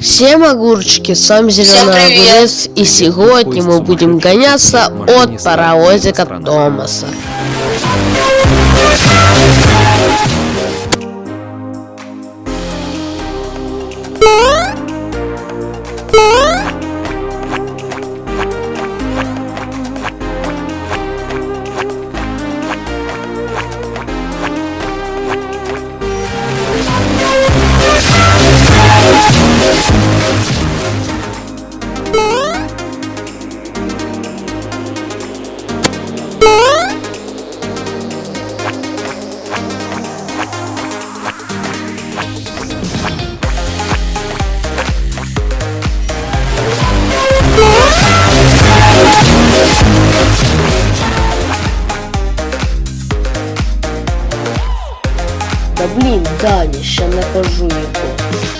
Всем огурчики, с вами Зеленый. Огурец, и сегодня мы будем гоняться от паровозика Томаса. Да блин, Даня, ща накажу его.